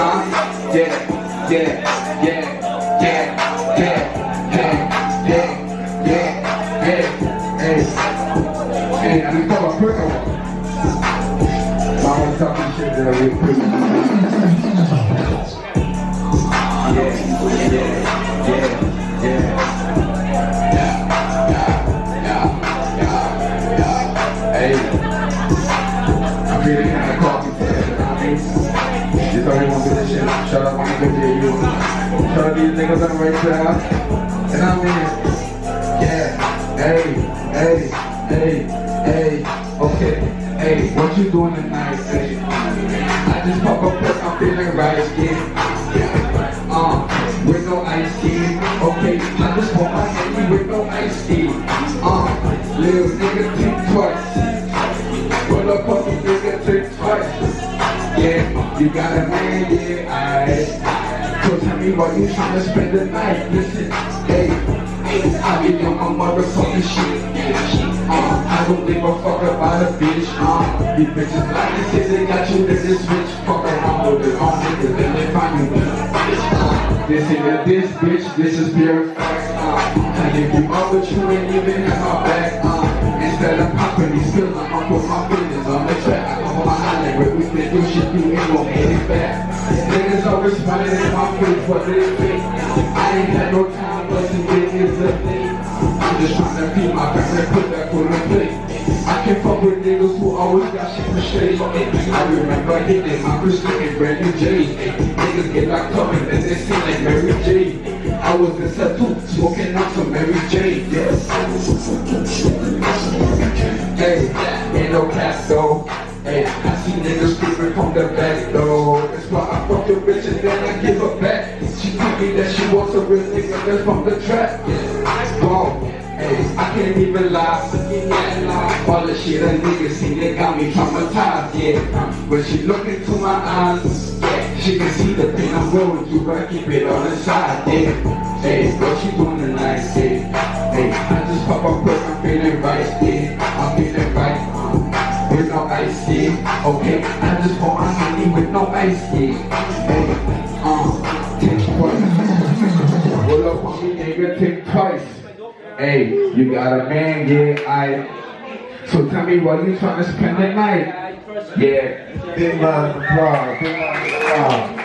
Huh? Yeah, yeah, yeah, yeah, yeah, yeah, yeah, yeah, hey, hey. Hey, I need to a quick one. I want to talk shit that I real quick. Yeah, yeah, yeah, yeah. Hey, Shout out to you. Shout out these niggas on the right side. And I mean, yeah, hey, hey, hey, hey, okay, hey, what you doing tonight, hey? I just pop up, I'm feeling right, yeah. Uh, with no ice tea, okay, I just want my handy with no ice tea. Uh, little nigga think twice. Pull up on the nigga think twice. Yeah, you got a man, yeah, I. So tell me why you tryna spend the night. Listen, hey, I be on my motherfucking shit. Uh, I don't give a fuck about a bitch. Uh, these bitches like to say they got you in this bitch. Fuck around with it, all niggas, then they find you. Uh, this ain't this bitch, this is pure facts. Uh, I give you up, but you ain't even have my back. Uh, instead of popping these pills, I'm put my business ain't gon' get it back. Niggas always smiling in my face, but they fake. I ain't had no time, but today is the day. I'm just trying to feed my family, put that food in plate. I can fuck with niggas who always got shit for shade. I remember hitting my first looking brand J. Niggas get locked up and then they sing like Mary J. I was in two, smoking out some Mary J. Yes. Hey, ain't no cat though. Hey, I see niggas creeping the back though. That's why I fuck the bitch and then I give her back. She told me that she wants a real nigga that's from the trap. Whoa. Hey, I can't even lie. looking at lies All the shit a nigga see, they got me traumatized, yeah. When she look into my eyes, yeah, she can see the pain I'm going through, but I keep it on the side, yeah. Hey, what you doing tonight, yeah? Hey, I just pop up quick, I'm feeling right, yeah. I'm feeling right, uh, with no ice, yeah. Okay, I just want my honey with no ice, yeah. Hey, uh, take twice. Pull up on me, nigga, take twice. Hey, you got a man, yeah, I. So tell me why you trying to spend the night? Yeah. Big round of. Big round of.